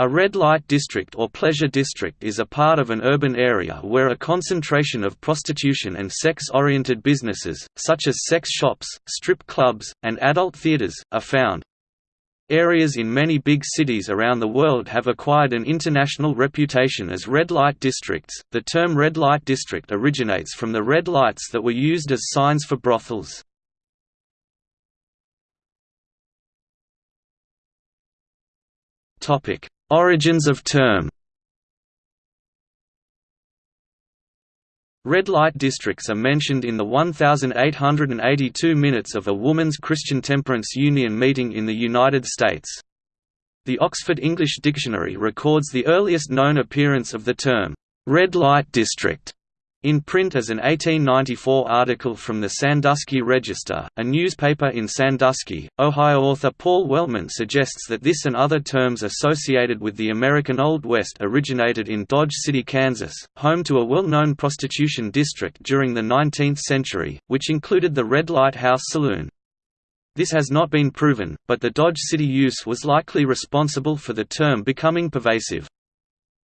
A red light district or pleasure district is a part of an urban area where a concentration of prostitution and sex-oriented businesses, such as sex shops, strip clubs, and adult theaters, are found. Areas in many big cities around the world have acquired an international reputation as red light districts. The term red light district originates from the red lights that were used as signs for brothels. Topic: Origins of term Red light districts are mentioned in the 1882 minutes of a Woman's Christian Temperance Union meeting in the United States. The Oxford English Dictionary records the earliest known appearance of the term, "'red light district' in print as an 1894 article from the Sandusky Register, a newspaper in Sandusky, Ohio. Author Paul Wellman suggests that this and other terms associated with the American Old West originated in Dodge City, Kansas, home to a well-known prostitution district during the 19th century, which included the Red Light House Saloon. This has not been proven, but the Dodge City use was likely responsible for the term becoming pervasive.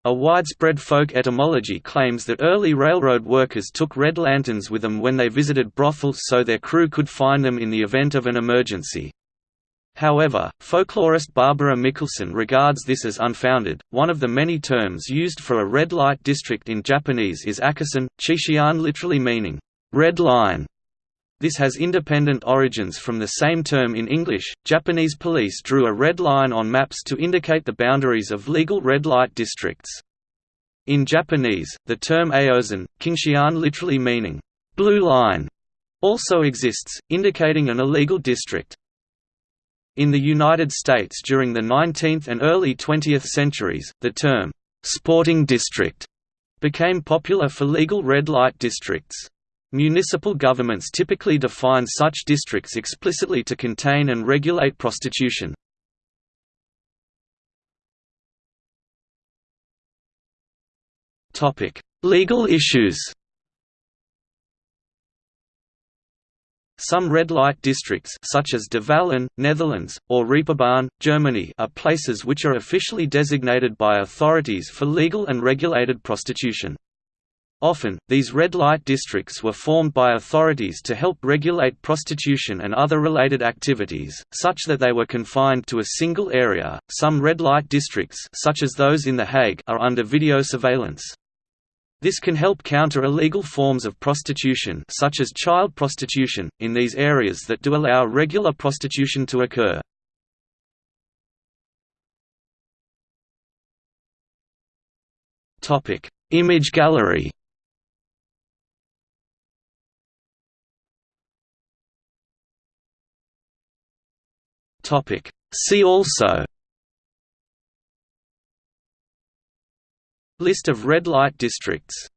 A widespread folk etymology claims that early railroad workers took red lanterns with them when they visited brothels so their crew could find them in the event of an emergency. However, folklorist Barbara Mikkelson regards this as unfounded. One of the many terms used for a red light district in Japanese is akasen, chishian literally meaning red line. This has independent origins from the same term in English. Japanese police drew a red line on maps to indicate the boundaries of legal red light districts. In Japanese, the term aozen, kinshian literally meaning blue line, also exists, indicating an illegal district. In the United States during the 19th and early 20th centuries, the term sporting district became popular for legal red light districts. Municipal governments typically define such districts explicitly to contain and regulate prostitution. Legal issues Some red light districts such as De Wallen, Netherlands, or Reeperbahn, Germany are places which are officially designated by authorities for legal and regulated prostitution. Often, these red light districts were formed by authorities to help regulate prostitution and other related activities, such that they were confined to a single area. Some red light districts, such as those in The Hague, are under video surveillance. This can help counter illegal forms of prostitution such as child prostitution, in these areas that do allow regular prostitution to occur. Topic: Image gallery Topic. See also List of red light districts